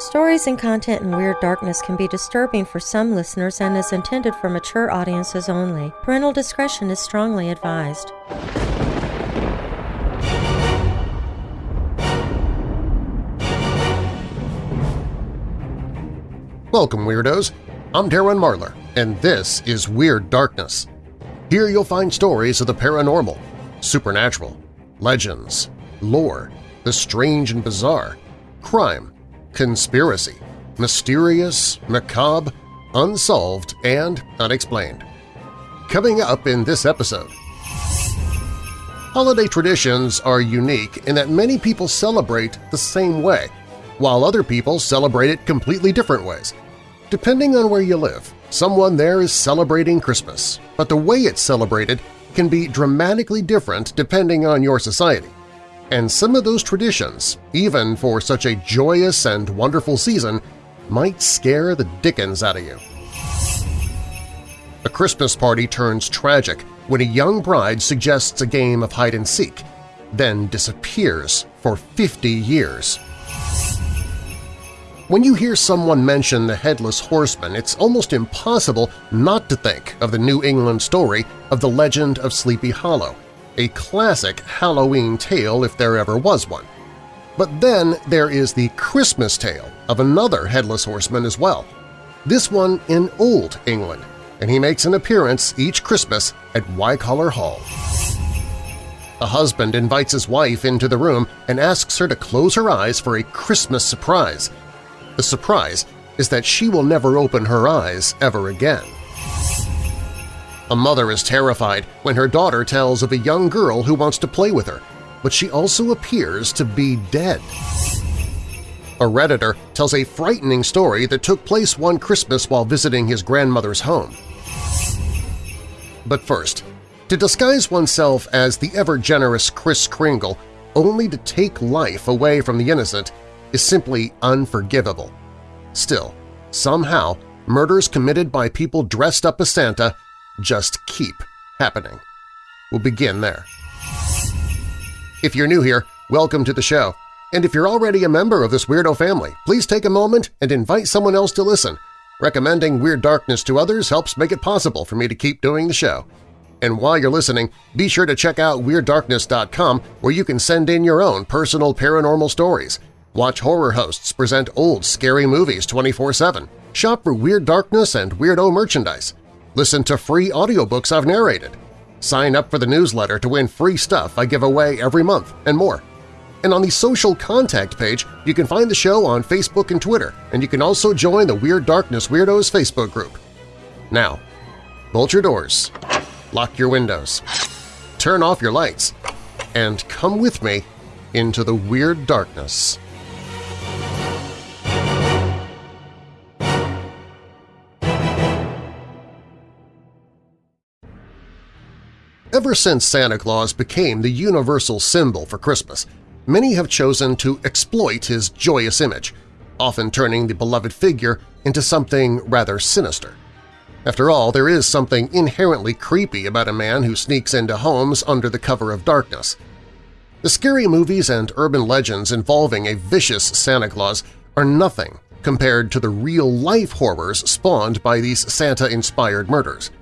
Stories and content in Weird Darkness can be disturbing for some listeners and is intended for mature audiences only. Parental discretion is strongly advised. Welcome, Weirdos! I'm Darren Marlar, and this is Weird Darkness. Here you'll find stories of the paranormal, supernatural, legends, lore, the strange and bizarre, crime, conspiracy, mysterious, macabre, unsolved, and unexplained. Coming up in this episode… Holiday traditions are unique in that many people celebrate the same way, while other people celebrate it completely different ways. Depending on where you live, someone there is celebrating Christmas, but the way it's celebrated can be dramatically different depending on your society. And some of those traditions, even for such a joyous and wonderful season, might scare the dickens out of you. A Christmas party turns tragic when a young bride suggests a game of hide-and-seek, then disappears for 50 years. When you hear someone mention the Headless Horseman, it's almost impossible not to think of the New England story of the legend of Sleepy Hollow, a classic Halloween tale if there ever was one. But then there is the Christmas tale of another Headless Horseman as well, this one in Old England, and he makes an appearance each Christmas at Wycoller Hall. A husband invites his wife into the room and asks her to close her eyes for a Christmas surprise – the surprise is that she will never open her eyes ever again. A mother is terrified when her daughter tells of a young girl who wants to play with her, but she also appears to be dead. A Redditor tells a frightening story that took place one Christmas while visiting his grandmother's home. But first, to disguise oneself as the ever-generous Kris Kringle only to take life away from the innocent is simply unforgivable. Still, somehow, murders committed by people dressed up as Santa just keep happening. We'll begin there. If you're new here, welcome to the show. And if you're already a member of this weirdo family, please take a moment and invite someone else to listen. Recommending Weird Darkness to others helps make it possible for me to keep doing the show. And while you're listening, be sure to check out WeirdDarkness.com where you can send in your own personal paranormal stories. Watch horror hosts present old, scary movies 24-7. Shop for Weird Darkness and Weirdo merchandise. Listen to free audiobooks I've narrated. Sign up for the newsletter to win free stuff I give away every month, and more. And on the social contact page, you can find the show on Facebook and Twitter, and you can also join the Weird Darkness Weirdos Facebook group. Now, bolt your doors, lock your windows, turn off your lights, and come with me into the Weird Darkness. Ever since Santa Claus became the universal symbol for Christmas, many have chosen to exploit his joyous image, often turning the beloved figure into something rather sinister. After all, there is something inherently creepy about a man who sneaks into homes under the cover of darkness. The scary movies and urban legends involving a vicious Santa Claus are nothing compared to the real-life horrors spawned by these Santa-inspired murders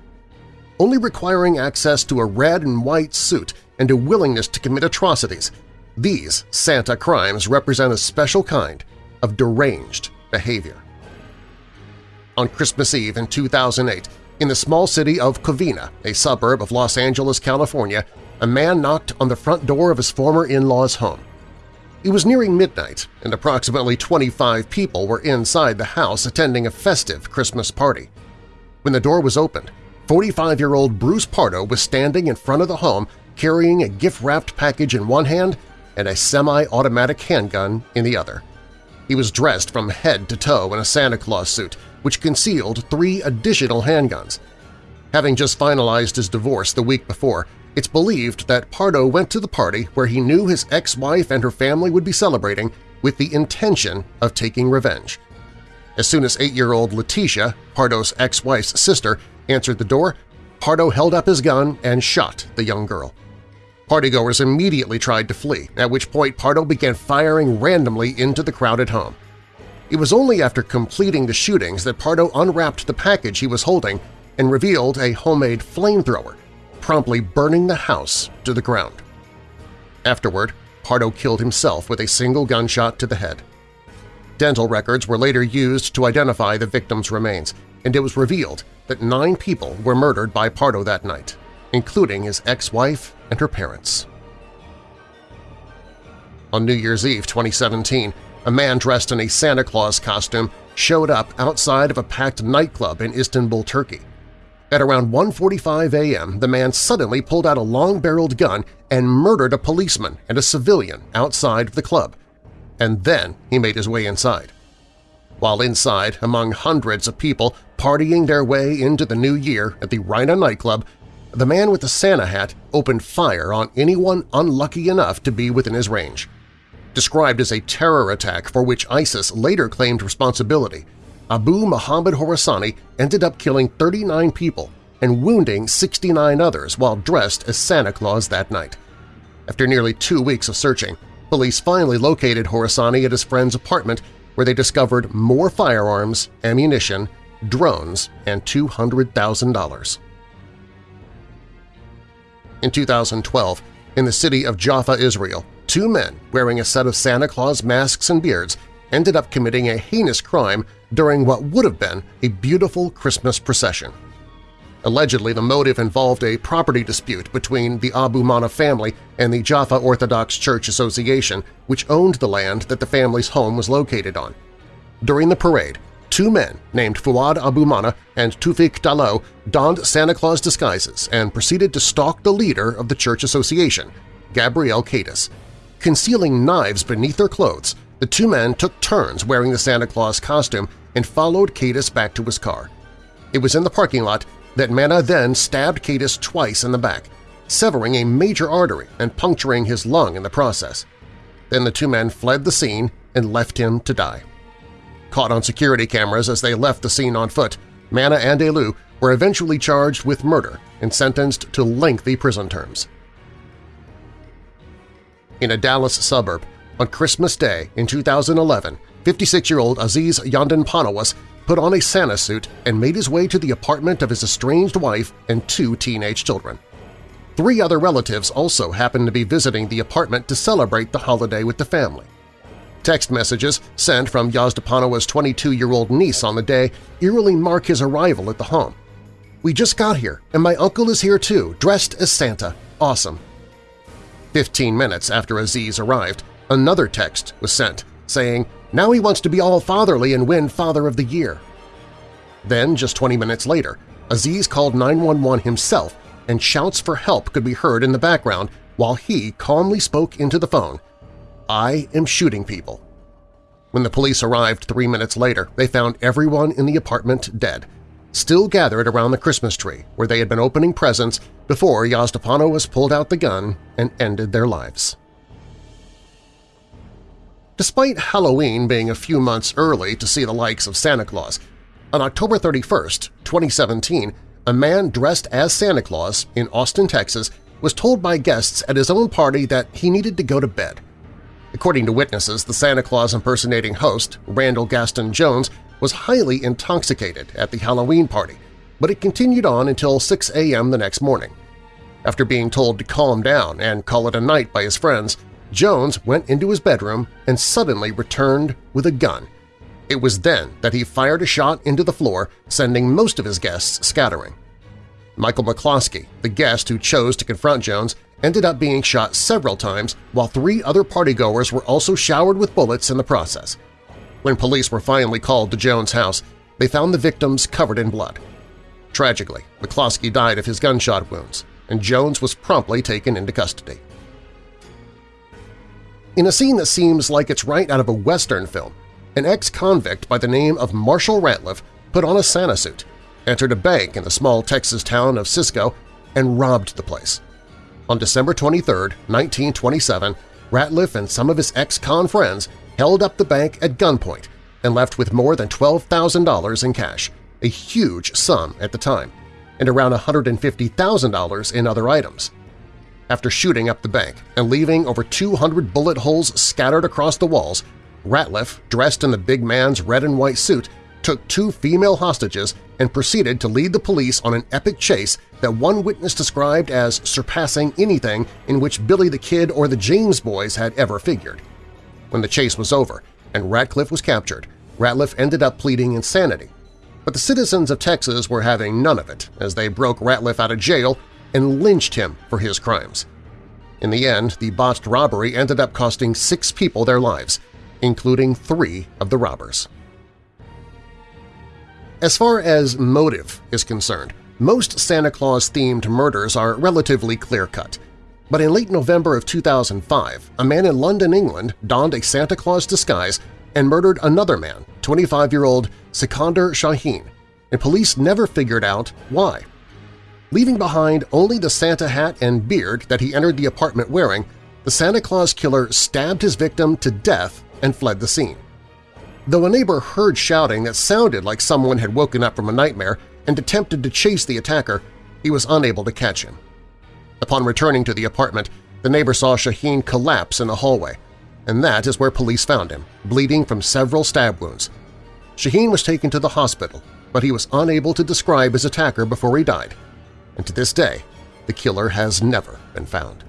only requiring access to a red and white suit and a willingness to commit atrocities. These Santa crimes represent a special kind of deranged behavior. On Christmas Eve in 2008, in the small city of Covina, a suburb of Los Angeles, California, a man knocked on the front door of his former in-law's home. It was nearing midnight, and approximately 25 people were inside the house attending a festive Christmas party. When the door was opened, 45-year-old Bruce Pardo was standing in front of the home carrying a gift-wrapped package in one hand and a semi-automatic handgun in the other. He was dressed from head to toe in a Santa Claus suit, which concealed three additional handguns. Having just finalized his divorce the week before, it's believed that Pardo went to the party where he knew his ex-wife and her family would be celebrating with the intention of taking revenge. As soon as eight-year-old Letitia, Pardo's ex-wife's sister, answered the door, Pardo held up his gun and shot the young girl. Partygoers immediately tried to flee, at which point Pardo began firing randomly into the crowded home. It was only after completing the shootings that Pardo unwrapped the package he was holding and revealed a homemade flamethrower, promptly burning the house to the ground. Afterward, Pardo killed himself with a single gunshot to the head. Dental records were later used to identify the victim's remains, and it was revealed that nine people were murdered by Pardo that night, including his ex-wife and her parents. On New Year's Eve 2017, a man dressed in a Santa Claus costume showed up outside of a packed nightclub in Istanbul, Turkey. At around 1.45 a.m., the man suddenly pulled out a long-barreled gun and murdered a policeman and a civilian outside of the club. And then he made his way inside. While inside, among hundreds of people partying their way into the new year at the Reina nightclub, the man with the Santa hat opened fire on anyone unlucky enough to be within his range. Described as a terror attack for which ISIS later claimed responsibility, Abu Muhammad Horasani ended up killing 39 people and wounding 69 others while dressed as Santa Claus that night. After nearly two weeks of searching, police finally located Horasani at his friend's apartment where they discovered more firearms, ammunition, drones, and $200,000. In 2012, in the city of Jaffa, Israel, two men wearing a set of Santa Claus masks and beards ended up committing a heinous crime during what would have been a beautiful Christmas procession. Allegedly, the motive involved a property dispute between the Abu Mana family and the Jaffa Orthodox Church Association, which owned the land that the family's home was located on. During the parade, two men named Fuad Abu Mana and Tufik Dalo donned Santa Claus disguises and proceeded to stalk the leader of the church association, Gabriel Cadis. Concealing knives beneath their clothes, the two men took turns wearing the Santa Claus costume and followed Cadis back to his car. It was in the parking lot that Mana then stabbed Cadis twice in the back, severing a major artery and puncturing his lung in the process. Then the two men fled the scene and left him to die. Caught on security cameras as they left the scene on foot, Mana and Elu were eventually charged with murder and sentenced to lengthy prison terms. In a Dallas suburb, on Christmas Day in 2011, 56-year-old Aziz Yandan Panawas put on a Santa suit and made his way to the apartment of his estranged wife and two teenage children. Three other relatives also happened to be visiting the apartment to celebrate the holiday with the family. Text messages sent from Yazdanpanah's 22-year-old niece on the day eerily mark his arrival at the home. We just got here, and my uncle is here too, dressed as Santa. Awesome. Fifteen minutes after Aziz arrived, another text was sent saying, now he wants to be all fatherly and win Father of the Year. Then, just 20 minutes later, Aziz called 911 himself and shouts for help could be heard in the background while he calmly spoke into the phone, I am shooting people. When the police arrived three minutes later, they found everyone in the apartment dead, still gathered around the Christmas tree where they had been opening presents before Yazdapano was pulled out the gun and ended their lives. Despite Halloween being a few months early to see the likes of Santa Claus, on October 31, 2017, a man dressed as Santa Claus in Austin, Texas was told by guests at his own party that he needed to go to bed. According to witnesses, the Santa Claus impersonating host, Randall Gaston Jones, was highly intoxicated at the Halloween party, but it continued on until 6 a.m. the next morning. After being told to calm down and call it a night by his friends, Jones went into his bedroom and suddenly returned with a gun. It was then that he fired a shot into the floor, sending most of his guests scattering. Michael McCloskey, the guest who chose to confront Jones, ended up being shot several times while three other partygoers were also showered with bullets in the process. When police were finally called to Jones' house, they found the victims covered in blood. Tragically, McCloskey died of his gunshot wounds, and Jones was promptly taken into custody. In a scene that seems like it's right out of a Western film, an ex-convict by the name of Marshall Ratliff put on a Santa suit, entered a bank in the small Texas town of Cisco, and robbed the place. On December 23, 1927, Ratliff and some of his ex-con friends held up the bank at gunpoint and left with more than $12,000 in cash, a huge sum at the time, and around $150,000 in other items after shooting up the bank and leaving over 200 bullet holes scattered across the walls, Ratliff, dressed in the big man's red and white suit, took two female hostages and proceeded to lead the police on an epic chase that one witness described as surpassing anything in which Billy the Kid or the James Boys had ever figured. When the chase was over and Ratliff was captured, Ratliff ended up pleading insanity. But the citizens of Texas were having none of it as they broke Ratliff out of jail and lynched him for his crimes. In the end, the botched robbery ended up costing six people their lives, including three of the robbers. As far as motive is concerned, most Santa Claus-themed murders are relatively clear-cut. But in late November of 2005, a man in London, England donned a Santa Claus disguise and murdered another man, 25-year-old Sikander Shaheen, and police never figured out why. Leaving behind only the Santa hat and beard that he entered the apartment wearing, the Santa Claus killer stabbed his victim to death and fled the scene. Though a neighbor heard shouting that sounded like someone had woken up from a nightmare and attempted to chase the attacker, he was unable to catch him. Upon returning to the apartment, the neighbor saw Shaheen collapse in a hallway, and that is where police found him, bleeding from several stab wounds. Shaheen was taken to the hospital, but he was unable to describe his attacker before he died, and to this day the killer has never been found.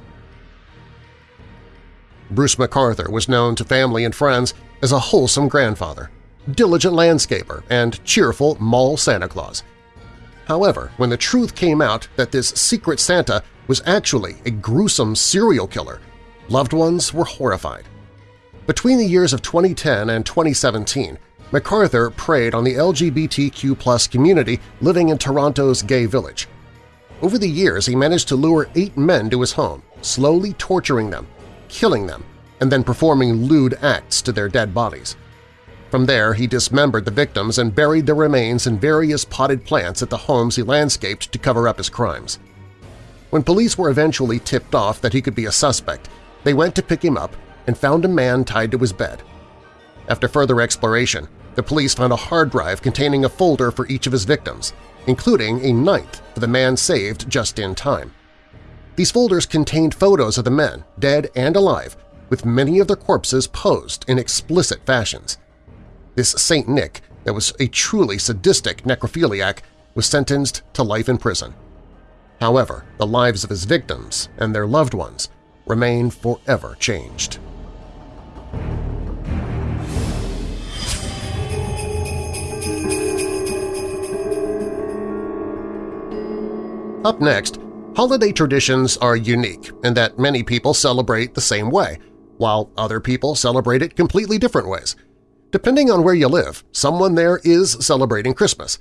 Bruce McArthur was known to family and friends as a wholesome grandfather, diligent landscaper, and cheerful mall Santa Claus. However, when the truth came out that this secret Santa was actually a gruesome serial killer, loved ones were horrified. Between the years of 2010 and 2017, McArthur preyed on the LGBTQ community living in Toronto's gay village. Over the years, he managed to lure eight men to his home, slowly torturing them, killing them, and then performing lewd acts to their dead bodies. From there, he dismembered the victims and buried their remains in various potted plants at the homes he landscaped to cover up his crimes. When police were eventually tipped off that he could be a suspect, they went to pick him up and found a man tied to his bed. After further exploration, the police found a hard drive containing a folder for each of his victims, including a ninth for the man saved just in time. These folders contained photos of the men, dead and alive, with many of their corpses posed in explicit fashions. This St. Nick, that was a truly sadistic necrophiliac, was sentenced to life in prison. However, the lives of his victims and their loved ones remain forever changed. Up next, holiday traditions are unique in that many people celebrate the same way – while other people celebrate it completely different ways. Depending on where you live, someone there is celebrating Christmas.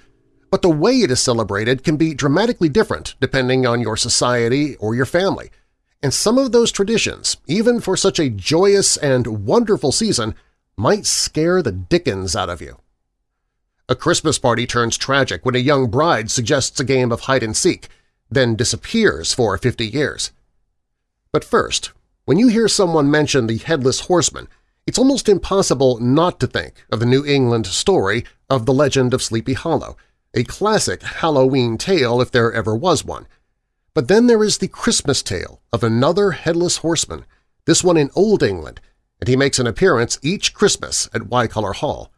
But the way it is celebrated can be dramatically different depending on your society or your family. And some of those traditions, even for such a joyous and wonderful season, might scare the dickens out of you. A Christmas party turns tragic when a young bride suggests a game of hide-and-seek, then disappears for 50 years. But first, when you hear someone mention the Headless Horseman, it's almost impossible not to think of the New England story of the legend of Sleepy Hollow, a classic Halloween tale if there ever was one. But then there is the Christmas tale of another Headless Horseman, this one in Old England, and he makes an appearance each Christmas at Wycoller Hall.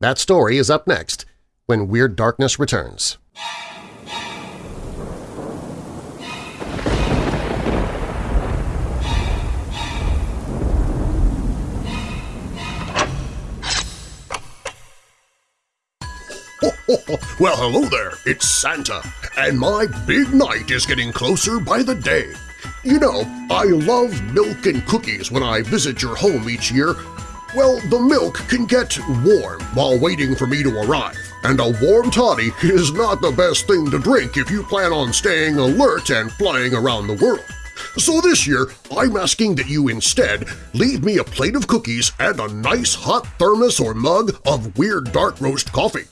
That story is up next when Weird Darkness returns. well, hello there, it's Santa, and my big night is getting closer by the day. You know, I love milk and cookies when I visit your home each year. Well, the milk can get warm while waiting for me to arrive, and a warm toddy is not the best thing to drink if you plan on staying alert and flying around the world. So this year, I'm asking that you instead leave me a plate of cookies and a nice hot thermos or mug of Weird Dark Roast coffee.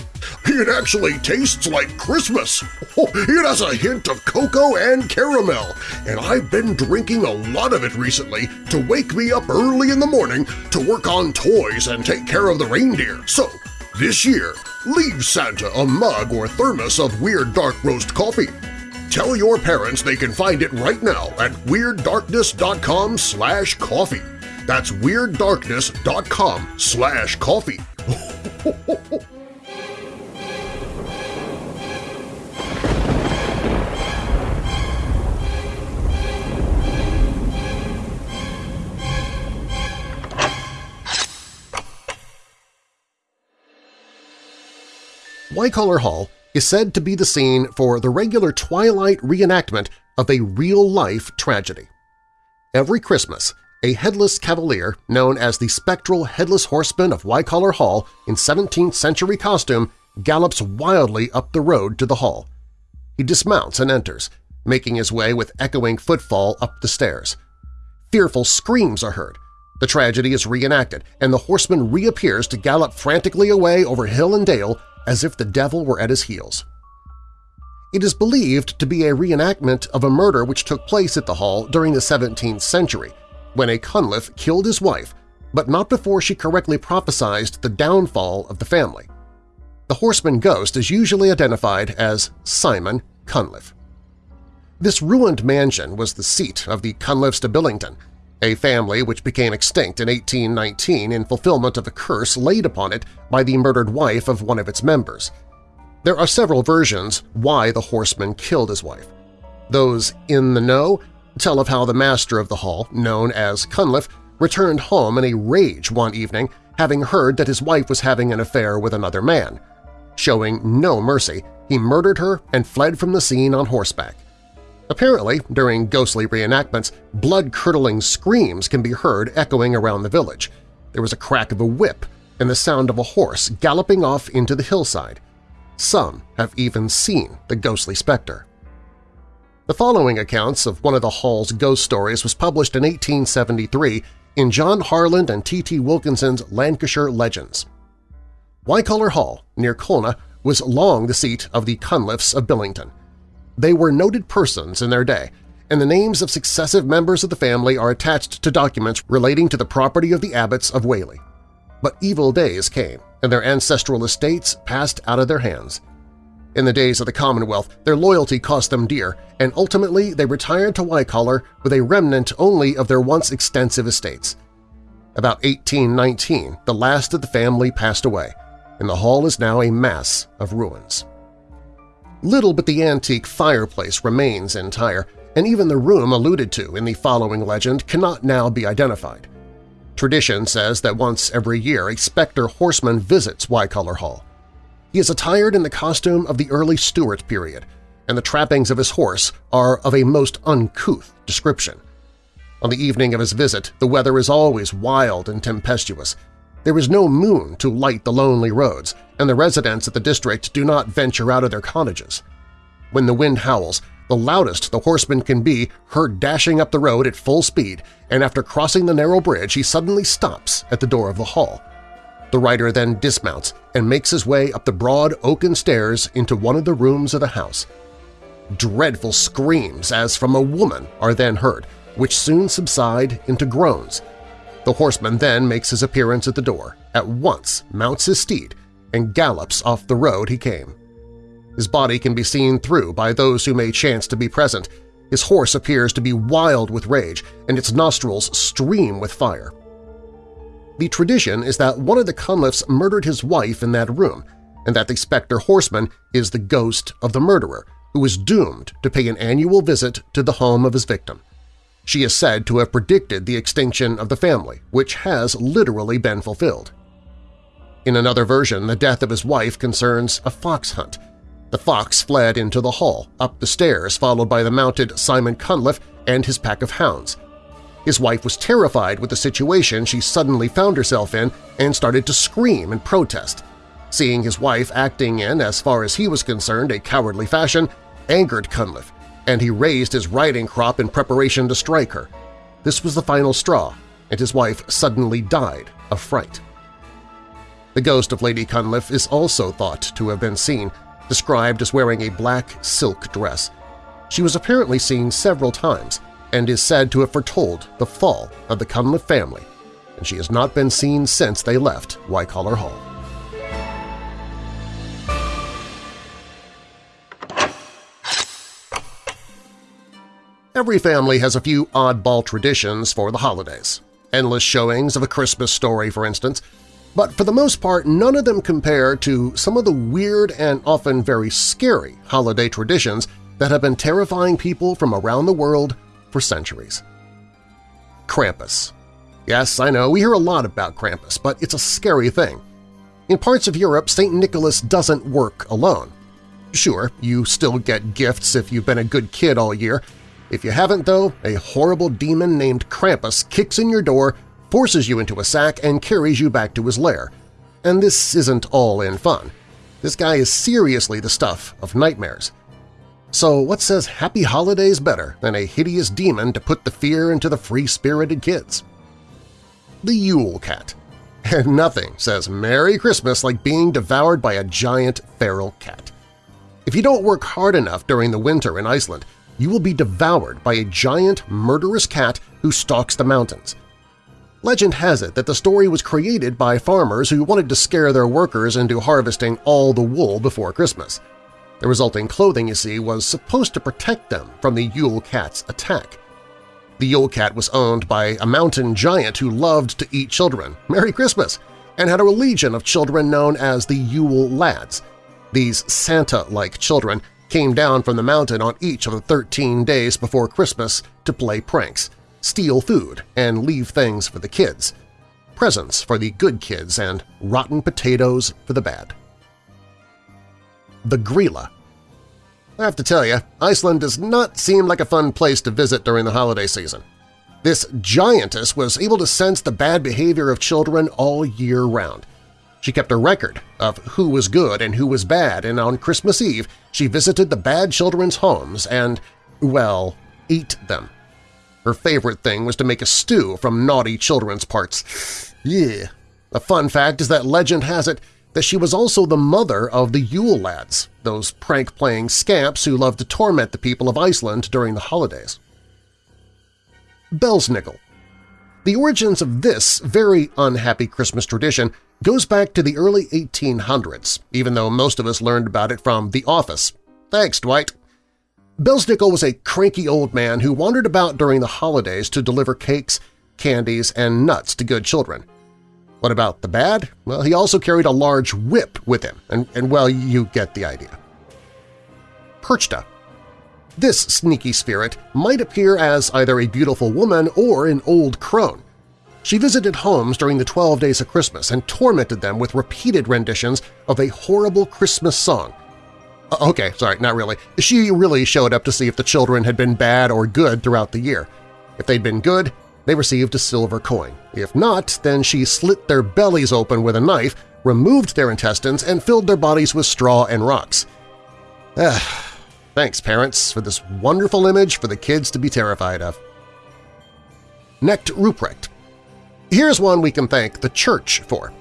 It actually tastes like Christmas. Oh, it has a hint of cocoa and caramel, and I've been drinking a lot of it recently to wake me up early in the morning to work on toys and take care of the reindeer. So, this year, leave Santa a mug or thermos of Weird Dark Roast coffee Tell your parents they can find it right now at WeirdDarkness.com slash coffee. That's WeirdDarkness.com slash coffee. Wycoller Hall is said to be the scene for the regular Twilight reenactment of a real-life tragedy. Every Christmas, a headless cavalier known as the spectral Headless Horseman of Wycoller Hall in 17th-century costume gallops wildly up the road to the hall. He dismounts and enters, making his way with echoing footfall up the stairs. Fearful screams are heard. The tragedy is reenacted, and the horseman reappears to gallop frantically away over hill and dale as if the devil were at his heels. It is believed to be a reenactment of a murder which took place at the hall during the 17th century, when a Cunliffe killed his wife, but not before she correctly prophesied the downfall of the family. The horseman ghost is usually identified as Simon Cunliffe. This ruined mansion was the seat of the Cunliffes de Billington, a family which became extinct in 1819 in fulfillment of a curse laid upon it by the murdered wife of one of its members. There are several versions why the horseman killed his wife. Those in the know tell of how the master of the hall, known as Cunliffe, returned home in a rage one evening having heard that his wife was having an affair with another man. Showing no mercy, he murdered her and fled from the scene on horseback. Apparently, during ghostly reenactments, blood-curdling screams can be heard echoing around the village. There was a crack of a whip and the sound of a horse galloping off into the hillside. Some have even seen the ghostly specter. The following accounts of one of the Hall's ghost stories was published in 1873 in John Harland and T. T. Wilkinson's Lancashire Legends. Wycoller Hall, near Colne, was long the seat of the Cunliffes of Billington. They were noted persons in their day, and the names of successive members of the family are attached to documents relating to the property of the abbots of Whalley. But evil days came, and their ancestral estates passed out of their hands. In the days of the Commonwealth, their loyalty cost them dear, and ultimately they retired to Wycoller with a remnant only of their once extensive estates. About 1819, the last of the family passed away, and the hall is now a mass of ruins. Little but the antique fireplace remains entire, and even the room alluded to in the following legend cannot now be identified. Tradition says that once every year a specter horseman visits Wycoller Hall. He is attired in the costume of the early Stuart period, and the trappings of his horse are of a most uncouth description. On the evening of his visit, the weather is always wild and tempestuous, there is no moon to light the lonely roads, and the residents of the district do not venture out of their cottages. When the wind howls, the loudest the horseman can be heard dashing up the road at full speed, and after crossing the narrow bridge he suddenly stops at the door of the hall. The rider then dismounts and makes his way up the broad oaken stairs into one of the rooms of the house. Dreadful screams as from a woman are then heard, which soon subside into groans, the horseman then makes his appearance at the door, at once mounts his steed, and gallops off the road he came. His body can be seen through by those who may chance to be present. His horse appears to be wild with rage, and its nostrils stream with fire. The tradition is that one of the Cunliffes murdered his wife in that room, and that the specter horseman is the ghost of the murderer, who is doomed to pay an annual visit to the home of his victim. She is said to have predicted the extinction of the family, which has literally been fulfilled. In another version, the death of his wife concerns a fox hunt. The fox fled into the hall, up the stairs, followed by the mounted Simon Cunliffe and his pack of hounds. His wife was terrified with the situation she suddenly found herself in and started to scream and protest. Seeing his wife acting in, as far as he was concerned, a cowardly fashion, angered Cunliffe, and he raised his riding crop in preparation to strike her. This was the final straw, and his wife suddenly died of fright. The ghost of Lady Cunliffe is also thought to have been seen, described as wearing a black silk dress. She was apparently seen several times and is said to have foretold the fall of the Cunliffe family, and she has not been seen since they left Wycoller Hall. Every family has a few oddball traditions for the holidays. endless showings of A Christmas Story, for instance, but for the most part none of them compare to some of the weird and often very scary holiday traditions that have been terrifying people from around the world for centuries. Krampus. Yes, I know, we hear a lot about Krampus, but it's a scary thing. In parts of Europe, St. Nicholas doesn't work alone. Sure, you still get gifts if you've been a good kid all year. If you haven't, though, a horrible demon named Krampus kicks in your door forces you into a sack, and carries you back to his lair. And this isn't all in fun. This guy is seriously the stuff of nightmares. So what says Happy Holidays better than a hideous demon to put the fear into the free-spirited kids? The Yule Cat. And nothing says Merry Christmas like being devoured by a giant feral cat. If you don't work hard enough during the winter in Iceland, you will be devoured by a giant, murderous cat who stalks the mountains. Legend has it that the story was created by farmers who wanted to scare their workers into harvesting all the wool before Christmas. The resulting clothing, you see, was supposed to protect them from the Yule Cat's attack. The Yule Cat was owned by a mountain giant who loved to eat children – Merry Christmas! and had a legion of children known as the Yule Lads. These Santa-like children came down from the mountain on each of the 13 days before Christmas to play pranks – steal food, and leave things for the kids, presents for the good kids and rotten potatoes for the bad. The Grýla I have to tell you, Iceland does not seem like a fun place to visit during the holiday season. This giantess was able to sense the bad behavior of children all year round. She kept a record of who was good and who was bad, and on Christmas Eve she visited the bad children's homes and, well, ate them. Her favorite thing was to make a stew from naughty children's parts. Yeah. A fun fact is that legend has it that she was also the mother of the Yule Lads, those prank-playing scamps who loved to torment the people of Iceland during the holidays. Belsnickel The origins of this very unhappy Christmas tradition goes back to the early 1800s, even though most of us learned about it from The Office. Thanks, Dwight. Belsnickel was a cranky old man who wandered about during the holidays to deliver cakes, candies, and nuts to good children. What about the bad? Well, he also carried a large whip with him, and, and well, you get the idea. Perchta This sneaky spirit might appear as either a beautiful woman or an old crone. She visited homes during the 12 days of Christmas and tormented them with repeated renditions of a horrible Christmas song okay, sorry, not really. She really showed up to see if the children had been bad or good throughout the year. If they'd been good, they received a silver coin. If not, then she slit their bellies open with a knife, removed their intestines, and filled their bodies with straw and rocks. Ah, thanks, parents, for this wonderful image for the kids to be terrified of. Knecht Ruprecht Here's one we can thank the Church for.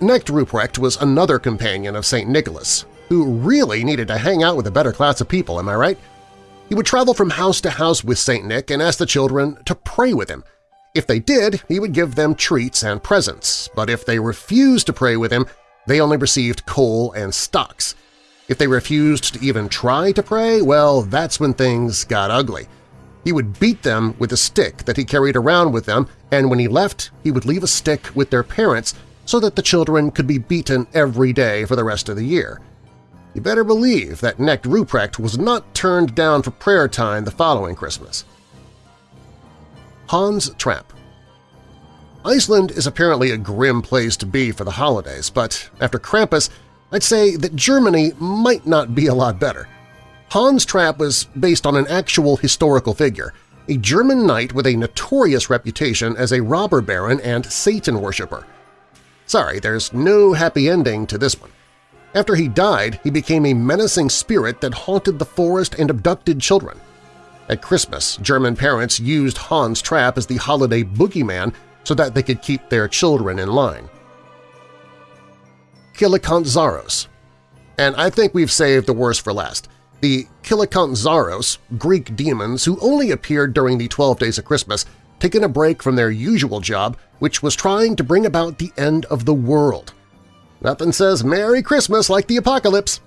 Knecht Ruprecht was another companion of St. Nicholas, who really needed to hang out with a better class of people, am I right? He would travel from house to house with St. Nick and ask the children to pray with him. If they did, he would give them treats and presents, but if they refused to pray with him, they only received coal and stocks. If they refused to even try to pray, well, that's when things got ugly. He would beat them with a stick that he carried around with him, and when he left, he would leave a stick with their parents so that the children could be beaten every day for the rest of the year. You better believe that Knecht Ruprecht was not turned down for prayer time the following Christmas. Hans Trap Iceland is apparently a grim place to be for the holidays, but after Krampus, I'd say that Germany might not be a lot better. Hans Trap was based on an actual historical figure, a German knight with a notorious reputation as a robber baron and Satan worshipper. Sorry, there's no happy ending to this one. After he died, he became a menacing spirit that haunted the forest and abducted children. At Christmas, German parents used Hans Trap as the holiday boogeyman so that they could keep their children in line. Kilikantzaros And I think we've saved the worst for last. The Kilikantzaros, Greek demons who only appeared during the 12 days of Christmas, taken a break from their usual job, which was trying to bring about the end of the world. Nothing says Merry Christmas like the apocalypse.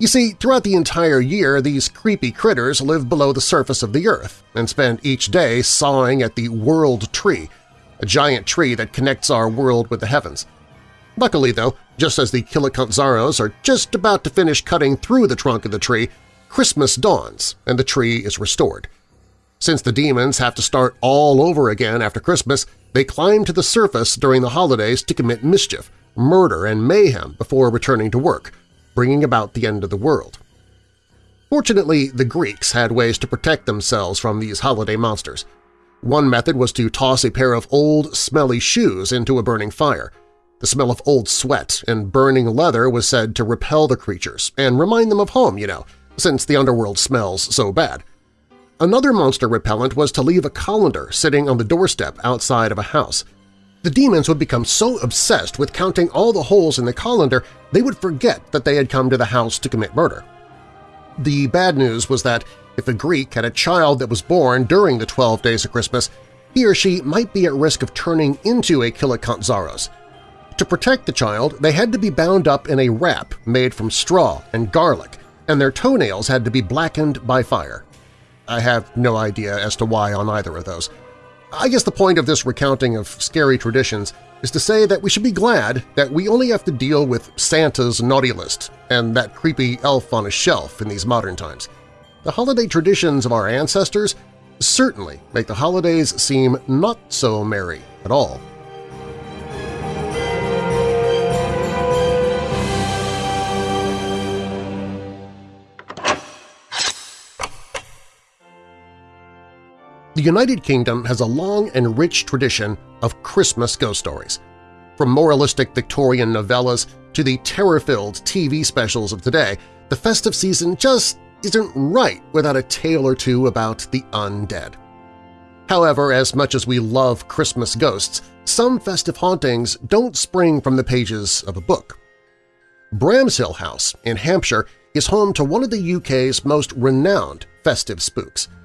You see, throughout the entire year, these creepy critters live below the surface of the Earth and spend each day sawing at the world tree, a giant tree that connects our world with the heavens. Luckily, though, just as the Kilikantzaros are just about to finish cutting through the trunk of the tree, Christmas dawns and the tree is restored. Since the demons have to start all over again after Christmas, they climb to the surface during the holidays to commit mischief, murder, and mayhem before returning to work, bringing about the end of the world. Fortunately, the Greeks had ways to protect themselves from these holiday monsters. One method was to toss a pair of old, smelly shoes into a burning fire. The smell of old sweat and burning leather was said to repel the creatures and remind them of home, you know, since the underworld smells so bad. Another monster repellent was to leave a colander sitting on the doorstep outside of a house. The demons would become so obsessed with counting all the holes in the colander they would forget that they had come to the house to commit murder. The bad news was that if a Greek had a child that was born during the 12 days of Christmas, he or she might be at risk of turning into a Kilikantzaros. To protect the child, they had to be bound up in a wrap made from straw and garlic, and their toenails had to be blackened by fire. I have no idea as to why on either of those. I guess the point of this recounting of scary traditions is to say that we should be glad that we only have to deal with Santa's naughty list and that creepy elf on a shelf in these modern times. The holiday traditions of our ancestors certainly make the holidays seem not so merry at all. The United Kingdom has a long and rich tradition of Christmas ghost stories. From moralistic Victorian novellas to the terror-filled TV specials of today, the festive season just isn't right without a tale or two about the undead. However, as much as we love Christmas ghosts, some festive hauntings don't spring from the pages of a book. Bramshill House in Hampshire is home to one of the UK's most renowned festive spooks –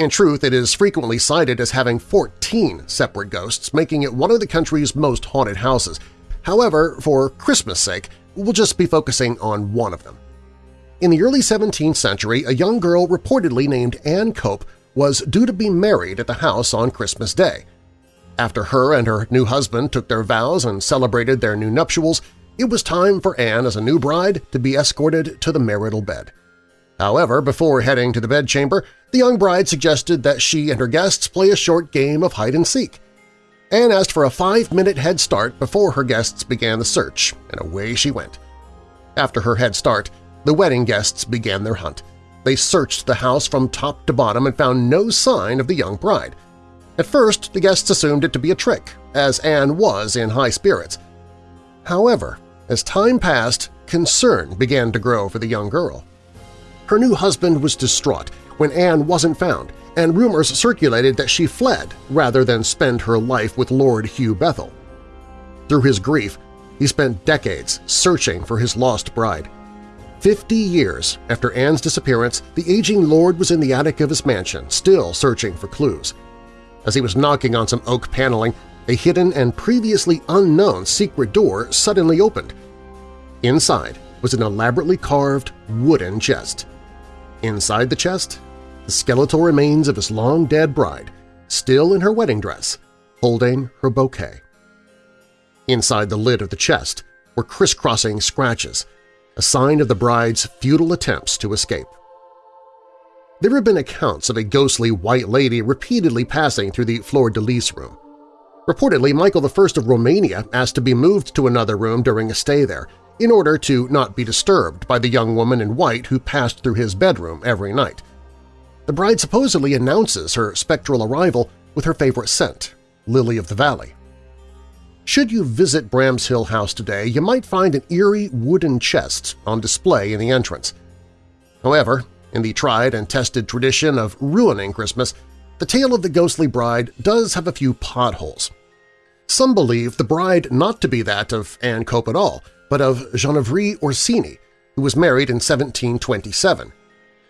in truth, it is frequently cited as having 14 separate ghosts, making it one of the country's most haunted houses. However, for Christmas' sake, we'll just be focusing on one of them. In the early 17th century, a young girl reportedly named Anne Cope was due to be married at the house on Christmas Day. After her and her new husband took their vows and celebrated their new nuptials, it was time for Anne as a new bride to be escorted to the marital bed. However, before heading to the bedchamber, the young bride suggested that she and her guests play a short game of hide-and-seek. Anne asked for a five-minute head start before her guests began the search, and away she went. After her head start, the wedding guests began their hunt. They searched the house from top to bottom and found no sign of the young bride. At first, the guests assumed it to be a trick, as Anne was in high spirits. However, as time passed, concern began to grow for the young girl. Her new husband was distraught when Anne wasn't found, and rumors circulated that she fled rather than spend her life with Lord Hugh Bethel. Through his grief, he spent decades searching for his lost bride. Fifty years after Anne's disappearance, the aging lord was in the attic of his mansion, still searching for clues. As he was knocking on some oak paneling, a hidden and previously unknown secret door suddenly opened. Inside was an elaborately carved wooden chest. Inside the chest, the skeletal remains of his long-dead bride, still in her wedding dress, holding her bouquet. Inside the lid of the chest were crisscrossing scratches, a sign of the bride's futile attempts to escape. There have been accounts of a ghostly white lady repeatedly passing through the fleur-de-lis room. Reportedly, Michael I of Romania asked to be moved to another room during a stay there, in order to not be disturbed by the young woman in white who passed through his bedroom every night. The bride supposedly announces her spectral arrival with her favorite scent, Lily of the Valley. Should you visit Bramshill House today, you might find an eerie wooden chest on display in the entrance. However, in the tried and tested tradition of ruining Christmas, the tale of the ghostly bride does have a few potholes. Some believe the bride not to be that of Anne Cope at all, but of Genevieve Orsini, who was married in 1727.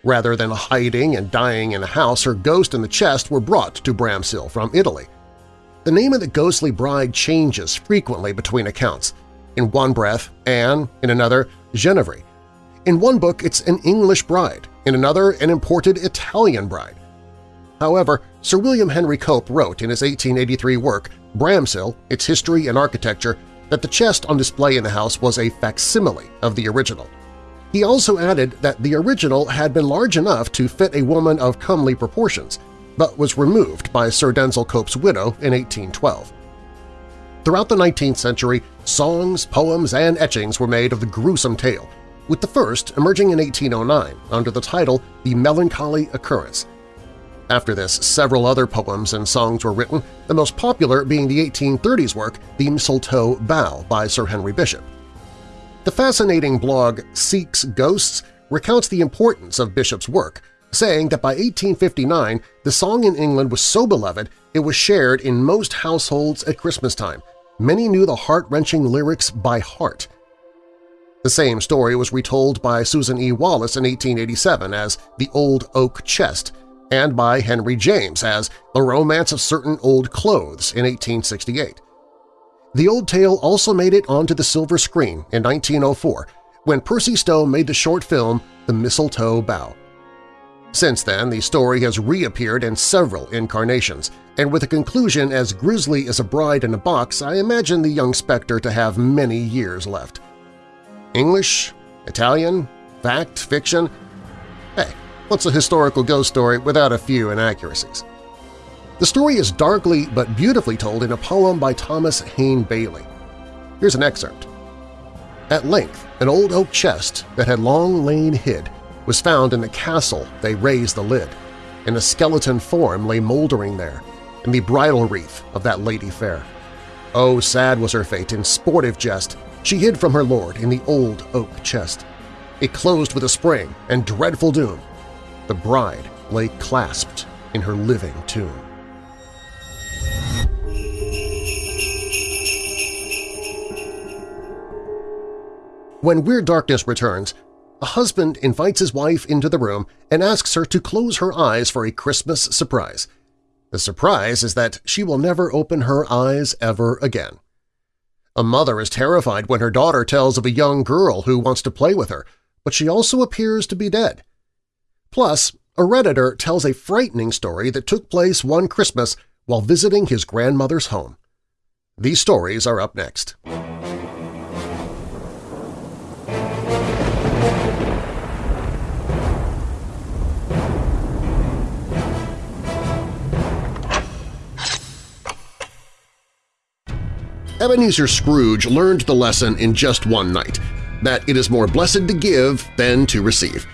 Rather than hiding and dying in a house, her ghost and the chest were brought to Bramshill from Italy. The name of the ghostly bride changes frequently between accounts. In one breath, Anne, in another, Genevieve. In one book, it's an English bride, in another, an imported Italian bride. However, Sir William Henry Cope wrote in his 1883 work Bramshill, Its History and Architecture that the chest on display in the house was a facsimile of the original. He also added that the original had been large enough to fit a woman of comely proportions, but was removed by Sir Denzil Cope's widow in 1812. Throughout the 19th century, songs, poems, and etchings were made of the gruesome tale, with the first emerging in 1809 under the title The Melancholy Occurrence, after this, several other poems and songs were written, the most popular being the 1830s work The Mistletoe Bough by Sir Henry Bishop. The fascinating blog Seeks Ghosts recounts the importance of Bishop's work, saying that by 1859 the song in England was so beloved it was shared in most households at Christmas time. Many knew the heart-wrenching lyrics by heart. The same story was retold by Susan E. Wallace in 1887 as The Old Oak Chest, and by Henry James as The Romance of Certain Old Clothes in 1868. The old tale also made it onto the silver screen in 1904 when Percy Stowe made the short film The Mistletoe Bough. Since then, the story has reappeared in several incarnations, and with a conclusion as grisly as a bride in a box, I imagine the young spectre to have many years left. English? Italian? Fact? Fiction? What's a historical ghost story without a few inaccuracies? The story is darkly but beautifully told in a poem by Thomas Hayne Bayly. Here's an excerpt. At length, an old oak chest that had long lain hid was found in the castle they raised the lid, and a skeleton form lay mouldering there, in the bridal wreath of that lady fair. Oh, sad was her fate in sportive jest, she hid from her lord in the old oak chest. It closed with a spring and dreadful doom, the bride lay clasped in her living tomb. When Weird Darkness returns, a husband invites his wife into the room and asks her to close her eyes for a Christmas surprise. The surprise is that she will never open her eyes ever again. A mother is terrified when her daughter tells of a young girl who wants to play with her, but she also appears to be dead. Plus, a Redditor tells a frightening story that took place one Christmas while visiting his grandmother's home. These stories are up next. Ebenezer Scrooge learned the lesson in just one night, that it is more blessed to give than to receive.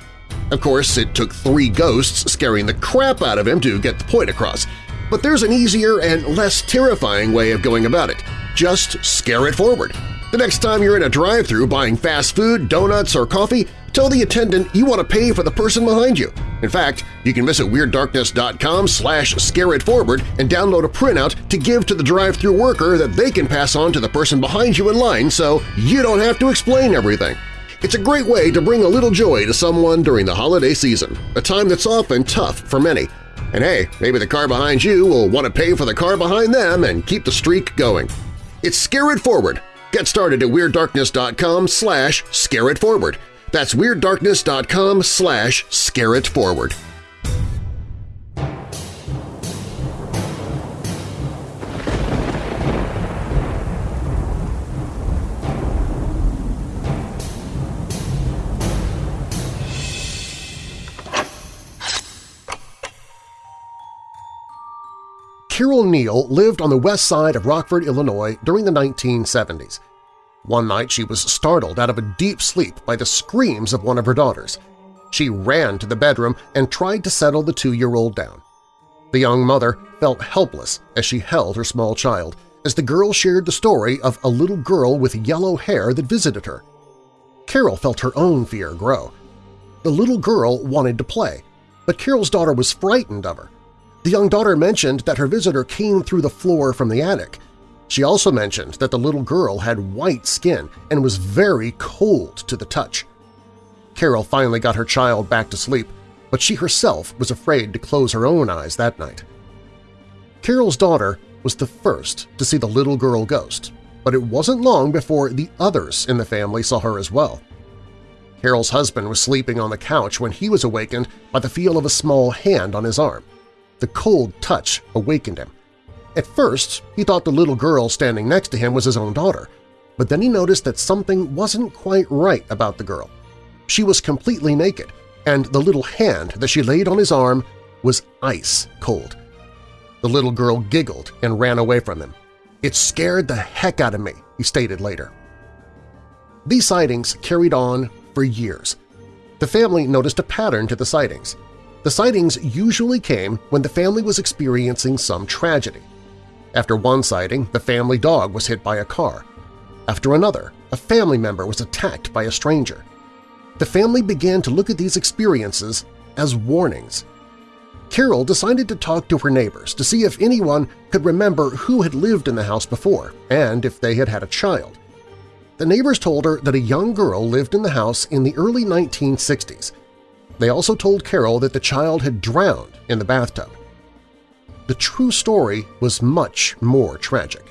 Of course, it took three ghosts scaring the crap out of him to get the point across, but there's an easier and less terrifying way of going about it. Just scare it forward. The next time you're in a drive-thru buying fast food, donuts, or coffee, tell the attendant you want to pay for the person behind you. In fact, you can visit WeirdDarkness.com slash scareitforward and download a printout to give to the drive-thru worker that they can pass on to the person behind you in line so you don't have to explain everything. It's a great way to bring a little joy to someone during the holiday season, a time that's often tough for many. And hey, maybe the car behind you will want to pay for the car behind them and keep the streak going. It's Scare It Forward. Get started at WeirdDarkness.com slash scareitforward. That's WeirdDarkness.com slash scareitforward. Carol Neal lived on the west side of Rockford, Illinois during the 1970s. One night she was startled out of a deep sleep by the screams of one of her daughters. She ran to the bedroom and tried to settle the two-year-old down. The young mother felt helpless as she held her small child, as the girl shared the story of a little girl with yellow hair that visited her. Carol felt her own fear grow. The little girl wanted to play, but Carol's daughter was frightened of her. The young daughter mentioned that her visitor came through the floor from the attic. She also mentioned that the little girl had white skin and was very cold to the touch. Carol finally got her child back to sleep, but she herself was afraid to close her own eyes that night. Carol's daughter was the first to see the little girl ghost, but it wasn't long before the others in the family saw her as well. Carol's husband was sleeping on the couch when he was awakened by the feel of a small hand on his arm. The cold touch awakened him. At first, he thought the little girl standing next to him was his own daughter, but then he noticed that something wasn't quite right about the girl. She was completely naked, and the little hand that she laid on his arm was ice cold. The little girl giggled and ran away from him. It scared the heck out of me, he stated later. These sightings carried on for years. The family noticed a pattern to the sightings. The sightings usually came when the family was experiencing some tragedy. After one sighting, the family dog was hit by a car. After another, a family member was attacked by a stranger. The family began to look at these experiences as warnings. Carol decided to talk to her neighbors to see if anyone could remember who had lived in the house before and if they had had a child. The neighbors told her that a young girl lived in the house in the early 1960s. They also told Carol that the child had drowned in the bathtub. The true story was much more tragic.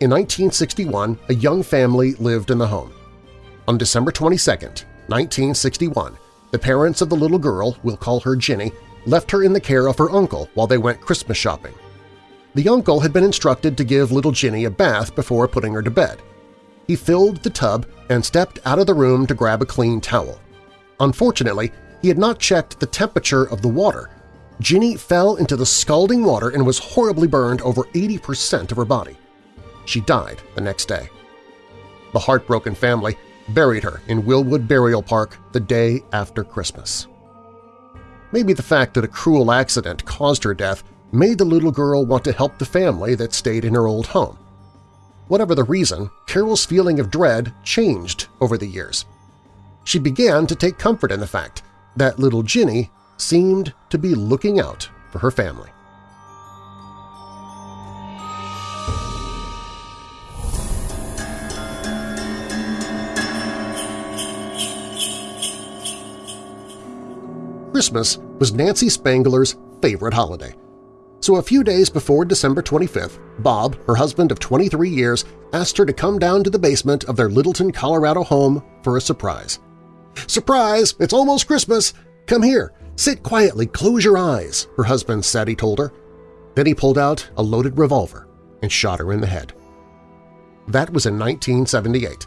In 1961, a young family lived in the home. On December 22, 1961, the parents of the little girl, we'll call her Ginny, left her in the care of her uncle while they went Christmas shopping. The uncle had been instructed to give little Ginny a bath before putting her to bed. He filled the tub and stepped out of the room to grab a clean towel. Unfortunately, he had not checked the temperature of the water. Ginny fell into the scalding water and was horribly burned over 80% of her body. She died the next day. The heartbroken family buried her in Willwood Burial Park the day after Christmas. Maybe the fact that a cruel accident caused her death made the little girl want to help the family that stayed in her old home. Whatever the reason, Carol's feeling of dread changed over the years. She began to take comfort in the fact that little Ginny seemed to be looking out for her family. Christmas was Nancy Spangler's favorite holiday. So a few days before December 25th, Bob, her husband of 23 years, asked her to come down to the basement of their Littleton, Colorado home for a surprise. "'Surprise! It's almost Christmas! Come here! Sit quietly, close your eyes,' her husband said he told her. Then he pulled out a loaded revolver and shot her in the head. That was in 1978.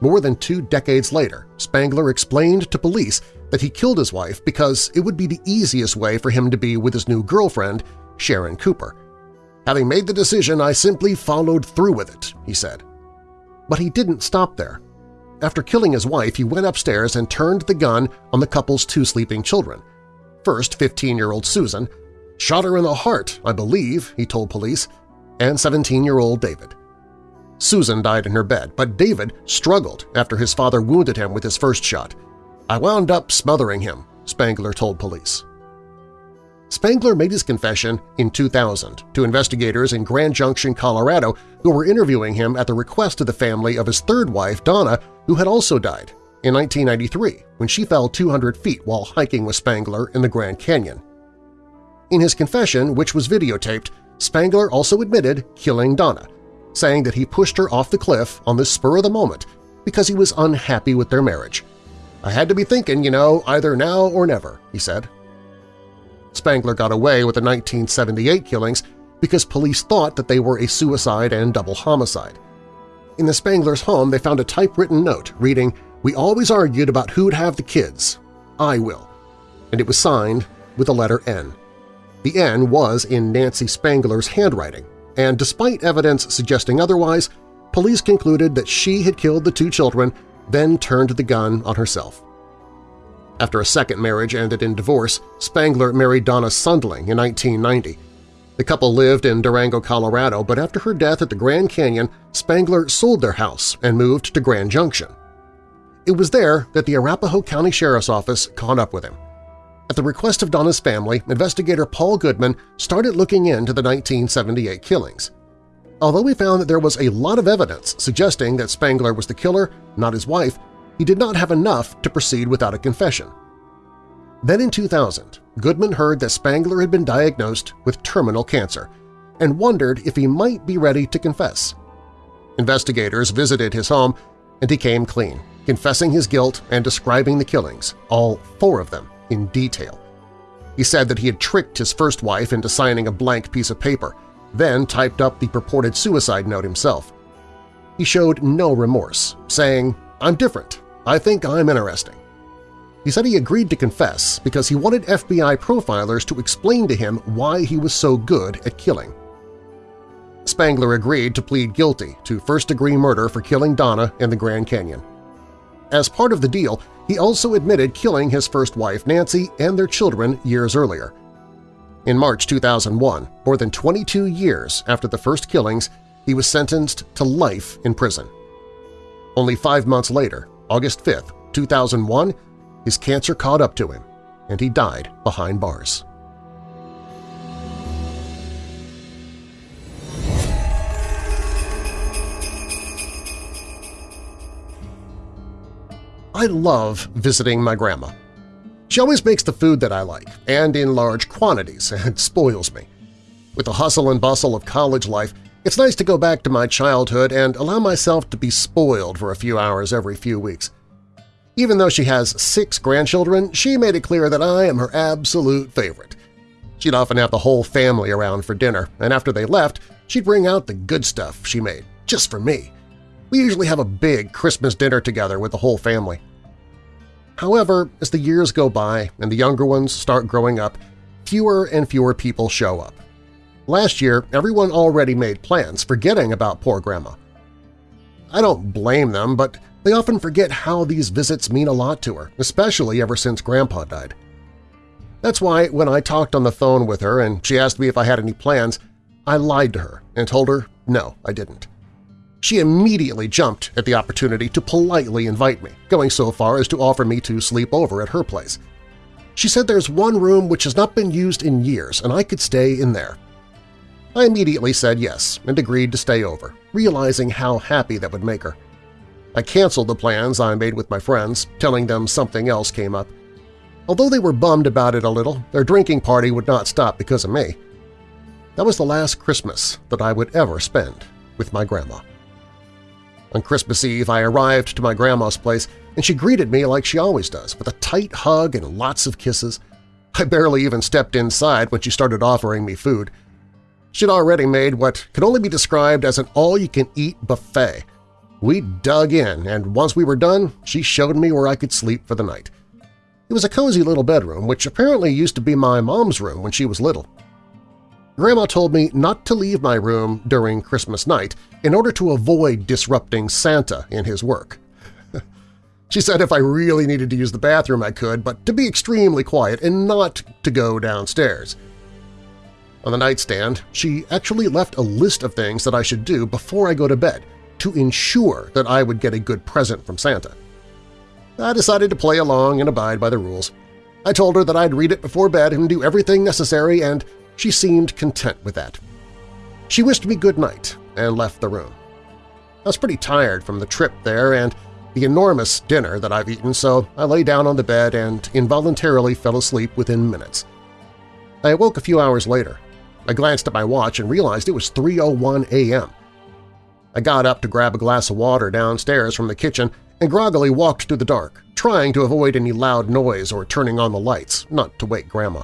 More than two decades later, Spangler explained to police that he killed his wife because it would be the easiest way for him to be with his new girlfriend, Sharon Cooper. Having made the decision, I simply followed through with it, he said. But he didn't stop there. After killing his wife, he went upstairs and turned the gun on the couple's two sleeping children. First, 15-year-old Susan, shot her in the heart, I believe, he told police, and 17-year-old David. Susan died in her bed, but David struggled after his father wounded him with his first shot. I wound up smothering him, Spangler told police. Spangler made his confession in 2000 to investigators in Grand Junction, Colorado, who were interviewing him at the request of the family of his third wife, Donna, who had also died in 1993 when she fell 200 feet while hiking with Spangler in the Grand Canyon. In his confession, which was videotaped, Spangler also admitted killing Donna, saying that he pushed her off the cliff on the spur of the moment because he was unhappy with their marriage I had to be thinking, you know, either now or never, he said. Spangler got away with the 1978 killings because police thought that they were a suicide and double homicide. In the Spangler's home, they found a typewritten note reading, We always argued about who'd have the kids. I will. And it was signed with the letter N. The N was in Nancy Spangler's handwriting, and despite evidence suggesting otherwise, police concluded that she had killed the two children then turned the gun on herself. After a second marriage ended in divorce, Spangler married Donna Sundling in 1990. The couple lived in Durango, Colorado, but after her death at the Grand Canyon, Spangler sold their house and moved to Grand Junction. It was there that the Arapahoe County Sheriff's Office caught up with him. At the request of Donna's family, investigator Paul Goodman started looking into the 1978 killings. Although he found that there was a lot of evidence suggesting that Spangler was the killer, not his wife, he did not have enough to proceed without a confession. Then in 2000, Goodman heard that Spangler had been diagnosed with terminal cancer and wondered if he might be ready to confess. Investigators visited his home and he came clean, confessing his guilt and describing the killings, all four of them, in detail. He said that he had tricked his first wife into signing a blank piece of paper, then typed up the purported suicide note himself. He showed no remorse, saying, I'm different. I think I'm interesting. He said he agreed to confess because he wanted FBI profilers to explain to him why he was so good at killing. Spangler agreed to plead guilty to first-degree murder for killing Donna in the Grand Canyon. As part of the deal, he also admitted killing his first wife Nancy and their children years earlier. In March 2001, more than 22 years after the first killings, he was sentenced to life in prison. Only five months later, August 5, 2001, his cancer caught up to him, and he died behind bars. I love visiting my grandma. She always makes the food that I like, and in large quantities, and spoils me. With the hustle and bustle of college life, it's nice to go back to my childhood and allow myself to be spoiled for a few hours every few weeks. Even though she has six grandchildren, she made it clear that I am her absolute favorite. She'd often have the whole family around for dinner, and after they left, she'd bring out the good stuff she made, just for me. We usually have a big Christmas dinner together with the whole family. However, as the years go by and the younger ones start growing up, fewer and fewer people show up. Last year, everyone already made plans, forgetting about poor Grandma. I don't blame them, but they often forget how these visits mean a lot to her, especially ever since Grandpa died. That's why when I talked on the phone with her and she asked me if I had any plans, I lied to her and told her no, I didn't. She immediately jumped at the opportunity to politely invite me, going so far as to offer me to sleep over at her place. She said there's one room which has not been used in years and I could stay in there. I immediately said yes and agreed to stay over, realizing how happy that would make her. I canceled the plans I made with my friends, telling them something else came up. Although they were bummed about it a little, their drinking party would not stop because of me. That was the last Christmas that I would ever spend with my grandma. On Christmas Eve, I arrived to my grandma's place, and she greeted me like she always does, with a tight hug and lots of kisses. I barely even stepped inside when she started offering me food. She'd already made what could only be described as an all-you-can-eat buffet. We dug in, and once we were done, she showed me where I could sleep for the night. It was a cozy little bedroom, which apparently used to be my mom's room when she was little. Grandma told me not to leave my room during Christmas night in order to avoid disrupting Santa in his work. she said if I really needed to use the bathroom I could, but to be extremely quiet and not to go downstairs. On the nightstand, she actually left a list of things that I should do before I go to bed to ensure that I would get a good present from Santa. I decided to play along and abide by the rules. I told her that I'd read it before bed and do everything necessary, and she seemed content with that. She wished me good night and left the room. I was pretty tired from the trip there and the enormous dinner that I've eaten, so I lay down on the bed and involuntarily fell asleep within minutes. I awoke a few hours later. I glanced at my watch and realized it was 3.01 a.m. I got up to grab a glass of water downstairs from the kitchen and groggily walked through the dark, trying to avoid any loud noise or turning on the lights, not to wake Grandma.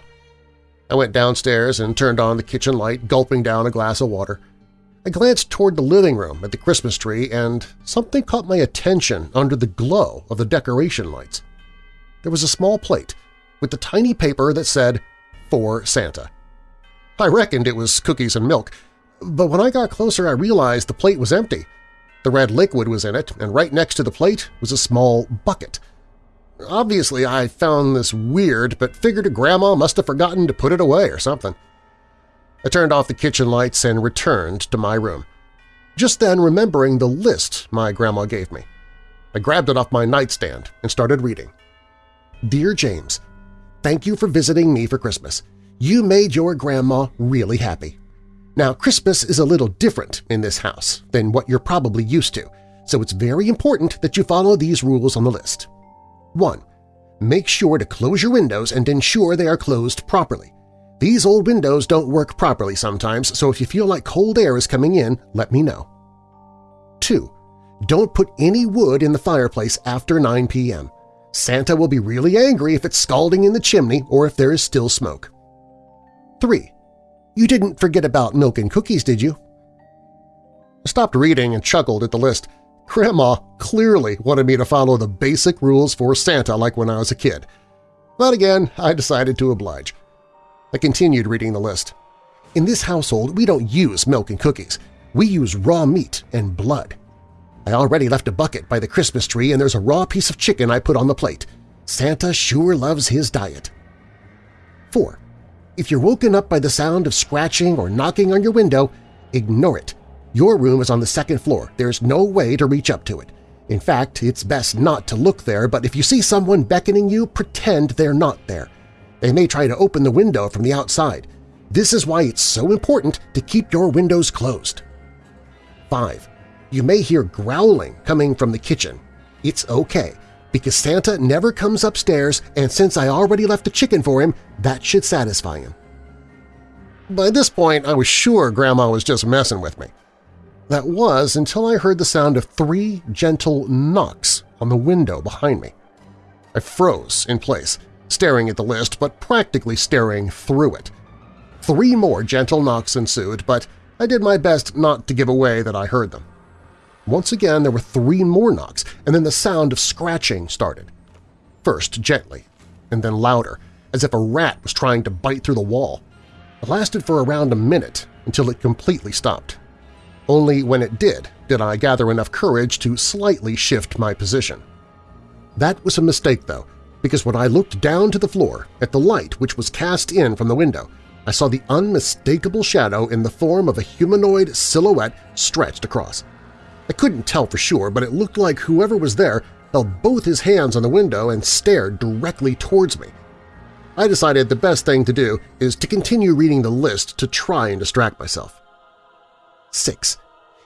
I went downstairs and turned on the kitchen light, gulping down a glass of water. I glanced toward the living room at the Christmas tree, and something caught my attention under the glow of the decoration lights. There was a small plate with the tiny paper that said, For Santa. I reckoned it was cookies and milk, but when I got closer I realized the plate was empty. The red liquid was in it, and right next to the plate was a small bucket. Obviously I found this weird, but figured grandma must have forgotten to put it away or something. I turned off the kitchen lights and returned to my room, just then remembering the list my grandma gave me. I grabbed it off my nightstand and started reading. Dear James, thank you for visiting me for Christmas. You made your grandma really happy. Now, Christmas is a little different in this house than what you're probably used to, so it's very important that you follow these rules on the list. 1. Make sure to close your windows and ensure they are closed properly. These old windows don't work properly sometimes, so if you feel like cold air is coming in, let me know. 2. Don't put any wood in the fireplace after 9 p.m. Santa will be really angry if it's scalding in the chimney or if there is still smoke. 3. You didn't forget about milk and cookies, did you? I stopped reading and chuckled at the list. Grandma clearly wanted me to follow the basic rules for Santa like when I was a kid. But again, I decided to oblige. I continued reading the list. In this household, we don't use milk and cookies. We use raw meat and blood. I already left a bucket by the Christmas tree and there's a raw piece of chicken I put on the plate. Santa sure loves his diet. 4. If you're woken up by the sound of scratching or knocking on your window, ignore it. Your room is on the second floor. There's no way to reach up to it. In fact, it's best not to look there, but if you see someone beckoning you, pretend they're not there. They may try to open the window from the outside. This is why it's so important to keep your windows closed. 5. You may hear growling coming from the kitchen. It's okay, because Santa never comes upstairs and since I already left a chicken for him, that should satisfy him. By this point, I was sure Grandma was just messing with me. That was until I heard the sound of three gentle knocks on the window behind me. I froze in place, staring at the list but practically staring through it. Three more gentle knocks ensued, but I did my best not to give away that I heard them. Once again there were three more knocks, and then the sound of scratching started. First gently, and then louder, as if a rat was trying to bite through the wall. It lasted for around a minute until it completely stopped. Only when it did did I gather enough courage to slightly shift my position. That was a mistake, though, because when I looked down to the floor at the light which was cast in from the window, I saw the unmistakable shadow in the form of a humanoid silhouette stretched across. I couldn't tell for sure, but it looked like whoever was there held both his hands on the window and stared directly towards me. I decided the best thing to do is to continue reading the list to try and distract myself. 6.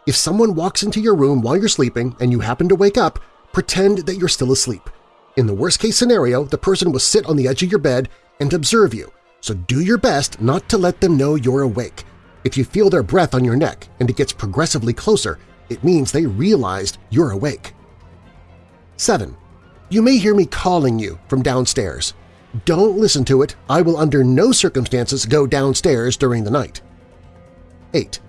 If someone walks into your room while you're sleeping and you happen to wake up, pretend that you're still asleep. In the worst-case scenario, the person will sit on the edge of your bed and observe you, so do your best not to let them know you're awake. If you feel their breath on your neck and it gets progressively closer, it means they realized you're awake. 7. You may hear me calling you from downstairs. Don't listen to it. I will under no circumstances go downstairs during the night. 8.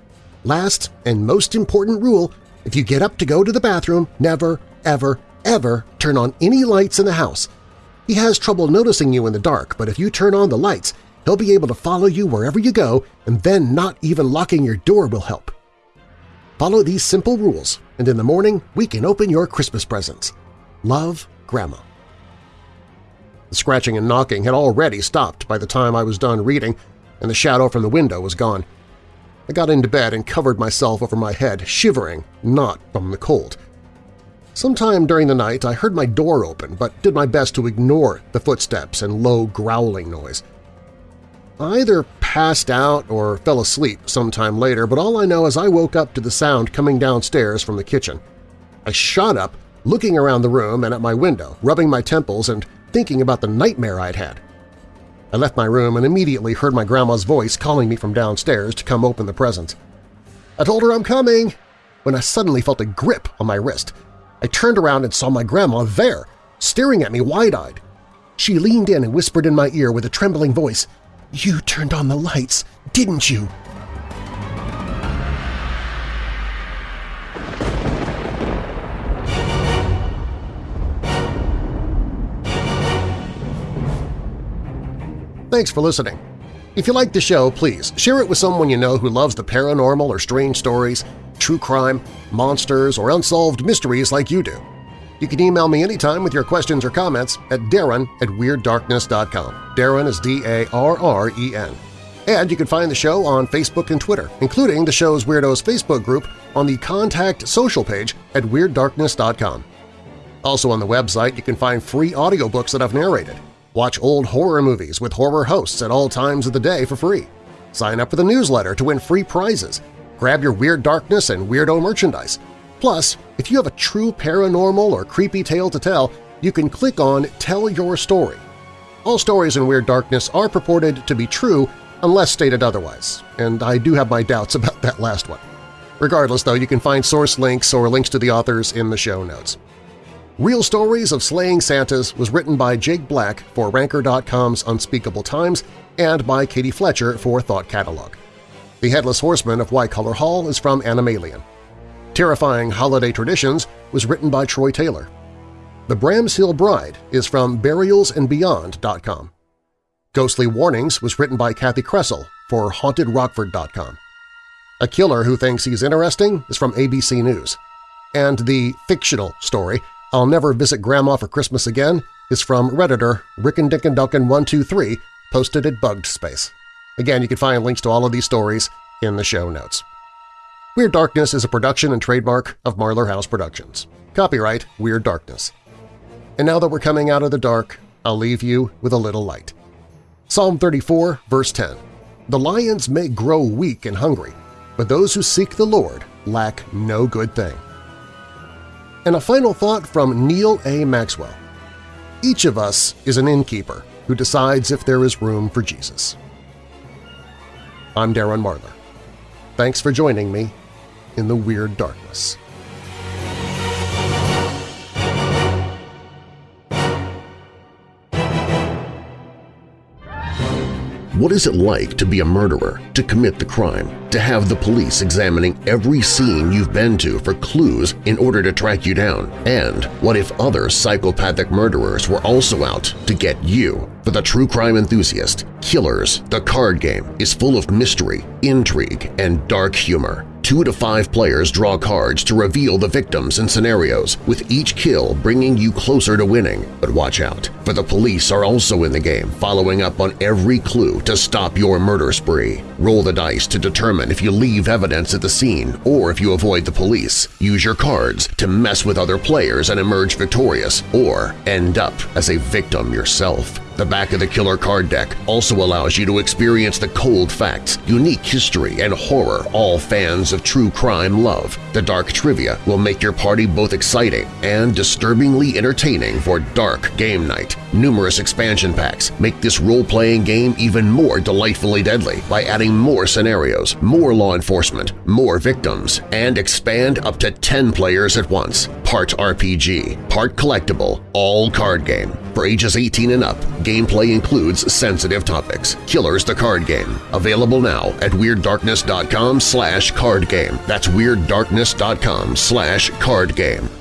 Last and most important rule, if you get up to go to the bathroom, never, ever, ever turn on any lights in the house. He has trouble noticing you in the dark, but if you turn on the lights, he'll be able to follow you wherever you go, and then not even locking your door will help. Follow these simple rules, and in the morning we can open your Christmas presents. Love, Grandma. The scratching and knocking had already stopped by the time I was done reading, and the shadow from the window was gone. I got into bed and covered myself over my head, shivering, not from the cold. Sometime during the night I heard my door open, but did my best to ignore the footsteps and low growling noise. Either passed out or fell asleep sometime later, but all I know is I woke up to the sound coming downstairs from the kitchen. I shot up, looking around the room and at my window, rubbing my temples and thinking about the nightmare I'd had. I left my room and immediately heard my grandma's voice calling me from downstairs to come open the presents. I told her I'm coming, when I suddenly felt a grip on my wrist. I turned around and saw my grandma there, staring at me wide-eyed. She leaned in and whispered in my ear with a trembling voice, "'You turned on the lights, didn't you?' Thanks for listening. If you like the show, please share it with someone you know who loves the paranormal or strange stories, true crime, monsters, or unsolved mysteries like you do. You can email me anytime with your questions or comments at darren at WeirdDarkness.com. Darren is D-A-R-R-E-N. And you can find the show on Facebook and Twitter, including the show's Weirdos Facebook group on the Contact Social page at WeirdDarkness.com. Also on the website, you can find free audiobooks that I've narrated, Watch old horror movies with horror hosts at all times of the day for free. Sign up for the newsletter to win free prizes. Grab your Weird Darkness and Weirdo merchandise. Plus, if you have a true paranormal or creepy tale to tell, you can click on Tell Your Story. All stories in Weird Darkness are purported to be true unless stated otherwise, and I do have my doubts about that last one. Regardless, though, you can find source links or links to the authors in the show notes. Real Stories of Slaying Santas was written by Jake Black for Ranker.com's Unspeakable Times and by Katie Fletcher for Thought Catalog. The Headless Horseman of White-Collar Hall is from Anomalien. Terrifying Holiday Traditions was written by Troy Taylor. The Bramshill Bride is from burialsandbeyond.com. Ghostly Warnings was written by Kathi Kresol for HauntedRockford.com. A Killer Who Thinks He's Interesting is from ABC News. And the fictional story I'll Never Visit Grandma for Christmas Again is from Redditor Rickandickenducken123 posted at Bugged Space. Again, you can find links to all of these stories in the show notes. Weird Darkness is a production and trademark of Marlar House Productions. Copyright Weird Darkness. And now that we're coming out of the dark, I'll leave you with a little light. Psalm 34, verse 10. The lions may grow weak and hungry, but those who seek the Lord lack no good thing. And a final thought from Neal A. Maxwell. Each of us is an innkeeper who decides if there is room for Jesus. I'm Darren Marlar. Thanks for joining me in the Weird Darkness. What is it like to be a murderer, to commit the crime, to have the police examining every scene you've been to for clues in order to track you down? And what if other psychopathic murderers were also out to get you? For the true crime enthusiast, Killers, the card game, is full of mystery, intrigue, and dark humor. Two to five players draw cards to reveal the victims and scenarios, with each kill bringing you closer to winning. But watch out, for the police are also in the game, following up on every clue to stop your murder spree. Roll the dice to determine if you leave evidence at the scene or if you avoid the police. Use your cards to mess with other players and emerge victorious, or end up as a victim yourself. The back of the killer card deck also allows you to experience the cold facts, unique history, and horror all fans of true crime love. The dark trivia will make your party both exciting and disturbingly entertaining for dark game night. Numerous expansion packs make this role-playing game even more delightfully deadly by adding more scenarios, more law enforcement, more victims, and expand up to 10 players at once. Part RPG, part collectible, all card game. For ages 18 and up, gameplay includes sensitive topics. Killers the Card Game. Available now at WeirdDarkness.com slash card game. That's WeirdDarkness.com slash card game.